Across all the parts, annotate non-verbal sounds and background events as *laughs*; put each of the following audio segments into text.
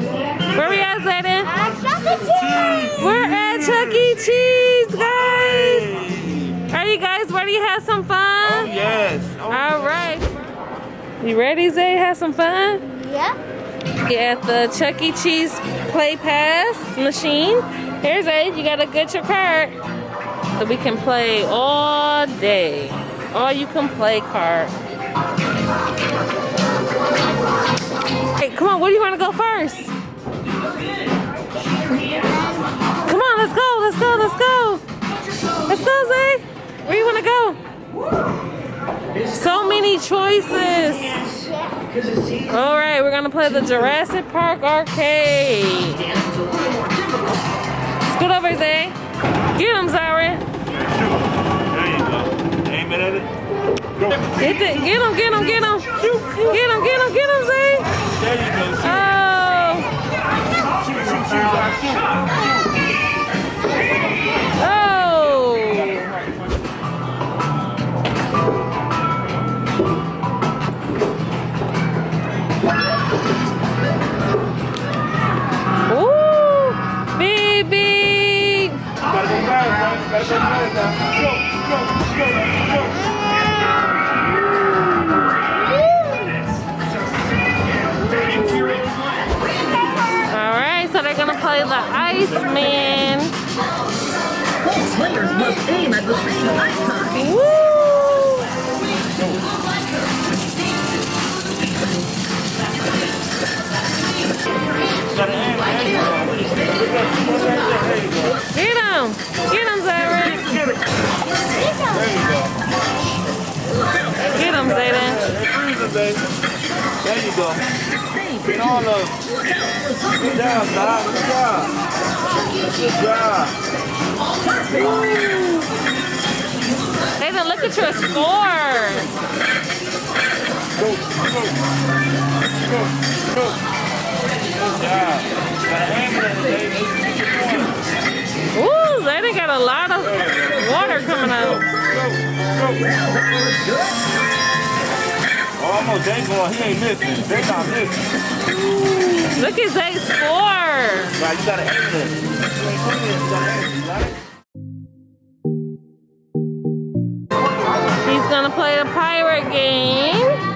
Where, where we at, Zayden? We're at Chuck E. Cheese, guys. Are you guys ready to have some fun? Oh, yes. Oh, All right. You ready, Zay? Have some fun? Yeah. Get the Chuck E. Cheese Play Pass machine. Here's Zay. You got to get your card. So we can play all day. All you can play card. Hey, come on. Where do you want to go first? Come on. Let's go. Let's go. Let's go. Let's go, Zay. Where you want to go? So many choices. All right, we're gonna play the Jurassic Park arcade. Scoot over, Zay. Get him, Zyron. There you go. Aim it at it. Get, the, get him, get him, get him. Get him, get him, get him, Zay. Oh, oh. Ooh, go, Iceman. Players. Job. Zayden, look at your score! Go, go, go, go. Ooh, Zayden got a lot of water coming out. go, go. Oh, almost they going. He ain't missing. They not missing. Look at Zay's score! Right, you gotta aim it. You ain't putting it, you gotta aim it. You? He's gonna play a pirate game.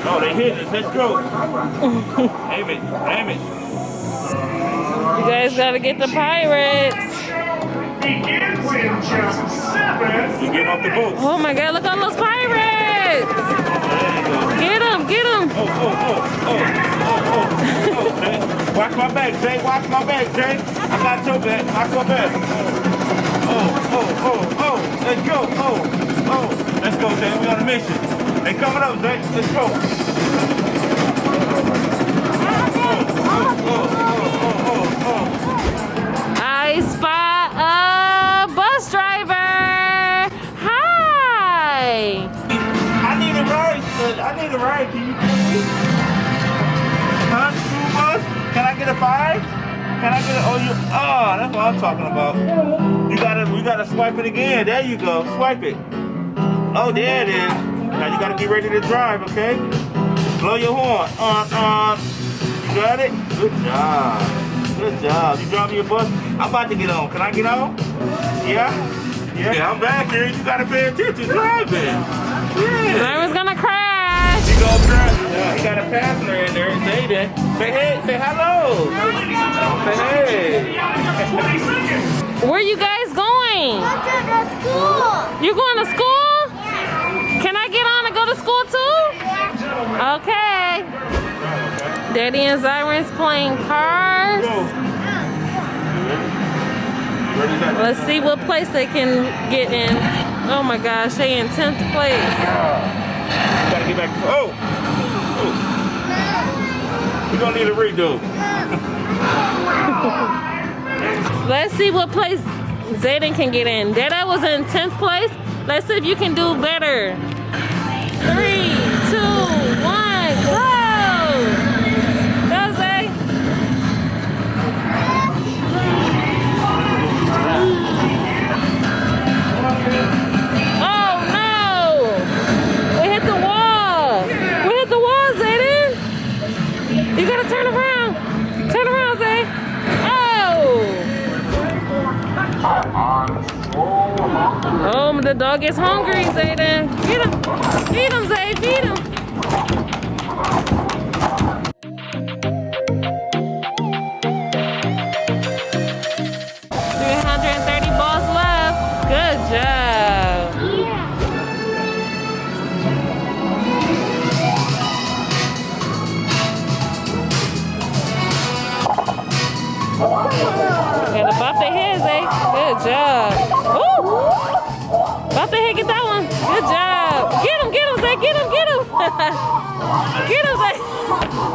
Oh, they hit it. Let's go. aim it. Aim it. You guys gotta get the pirates. Begins in just seven. You getting off the boat. Oh my god, look at those pirates! There you go. Get them, get them! Oh, oh, oh, oh, oh, oh, oh, oh, Watch my back, Jay. Watch my back, Jay. I got your back. Watch my back. Oh, oh, oh, oh. oh let's go. Oh, oh. Let's go, Jay. We on a mission. They coming up, Jay. Let's go. Oh, that's what I'm talking about. You gotta, you gotta swipe it again. There you go. Swipe it. Oh, there it is. Now you gotta get ready to drive, okay? Blow your horn. Uh, uh. You got it? Good job. Good job. You driving your bus? I'm about to get on. Can I get on? Yeah? Yeah, I'm back here. You gotta pay attention driving. Yeah. Driver's gonna crash! He goes drive. Yeah, he got a passenger in there. Say that. Say hey. Say hello. Say hey. Where you guys going? Go to the school. You going to school? Yeah. Can I get on and go to school too? Yeah. Okay. Daddy and Zyron's playing cars. Go. Ready, set. Let's see what place they can get in. Oh my gosh, they in 10th place. Gotta get back. Oh. oh. We're gonna need a redo. *laughs* Let's see what place Zayden can get in. Dada was in 10th place. Let's see if you can do better. Three, the dog is hungry, Zayden. Feed him. Feed him, Zay. Feed him. Get him,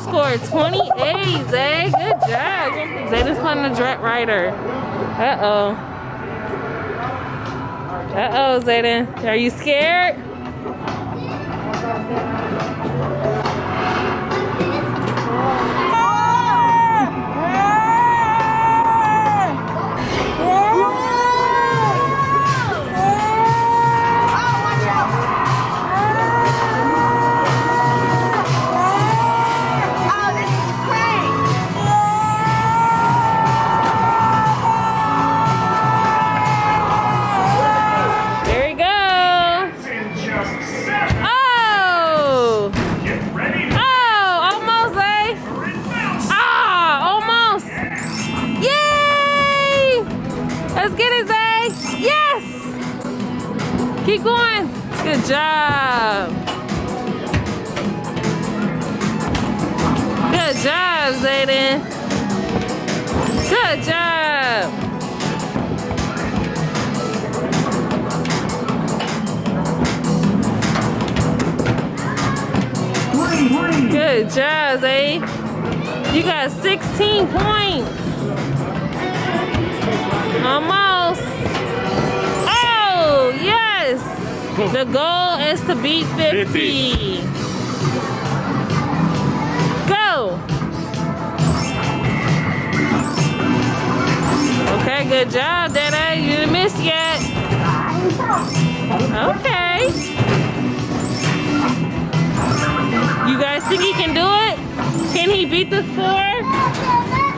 scored 28, Zay. Good job. Zayden's playing the Dret Rider. Uh-oh. Uh-oh, Zayden. Are you scared? Let's get it, Zay. Yes! Keep going. Good job. Good job, Zayden. Good job. Good job, Zay. You got 16 points. Almost. Oh, yes. The goal is to beat 50. 50. Go. Okay, good job, Dada. You didn't miss yet. Okay. You guys think he can do it? Can he beat the score?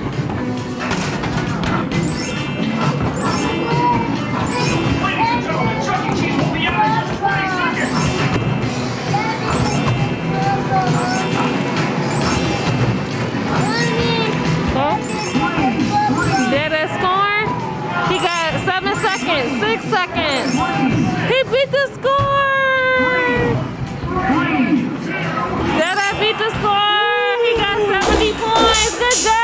Six seconds. He beat the score. Dada beat the score. He got 70 points. Good job.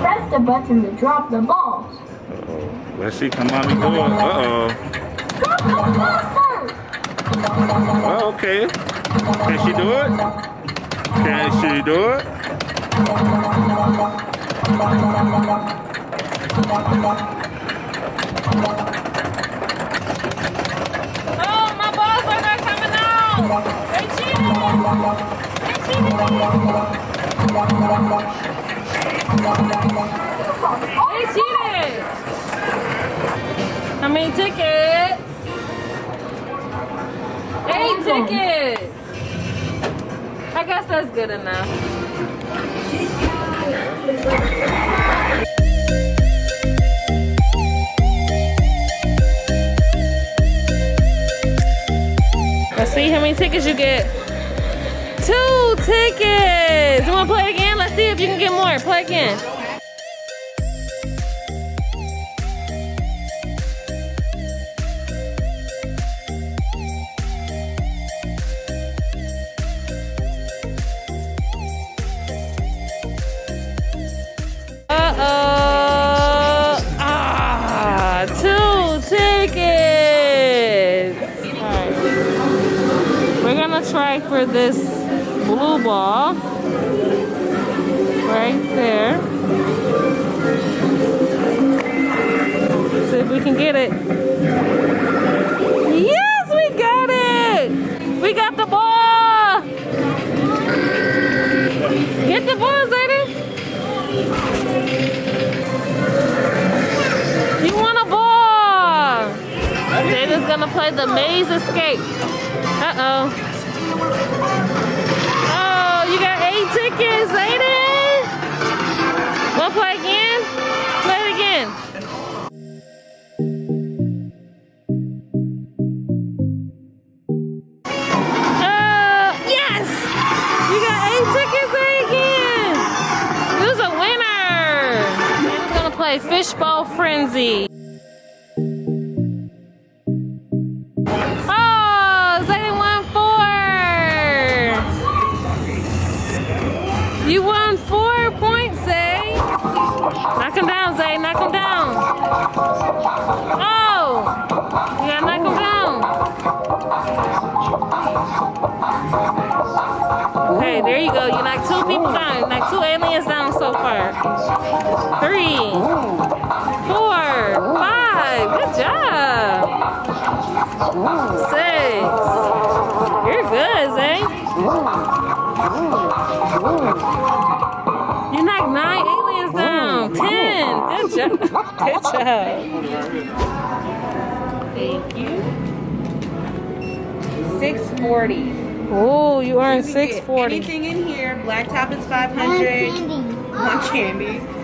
Press the button to drop the balls. Let's see, come on, do it. Uh-oh. Oh, okay. Can she do it? Can she do it? Oh, my balls are not coming out. They cheated. They cheated. They cheated. How many tickets? Tickets. I guess that's good enough. Let's see how many tickets you get. Two tickets. You want to play again? Let's see if you can get more. Play again. For this blue ball. Right right there. See if we can get it. Play again? Play it again. Uh, yes! You got eight tickets again! A winner? Gonna play Fishbowl Frenzy. Oh! Knock him down. Okay, there you go. You knocked two people down. You knocked two aliens down so far. Three, four, five. Good job. Six. You're good, Zay. You knocked nine aliens down. Ten. *laughs* Good job. Good job. Thank you. 640. Oh, you earned You 640. Anything in here. Black top is 500. candy. One candy.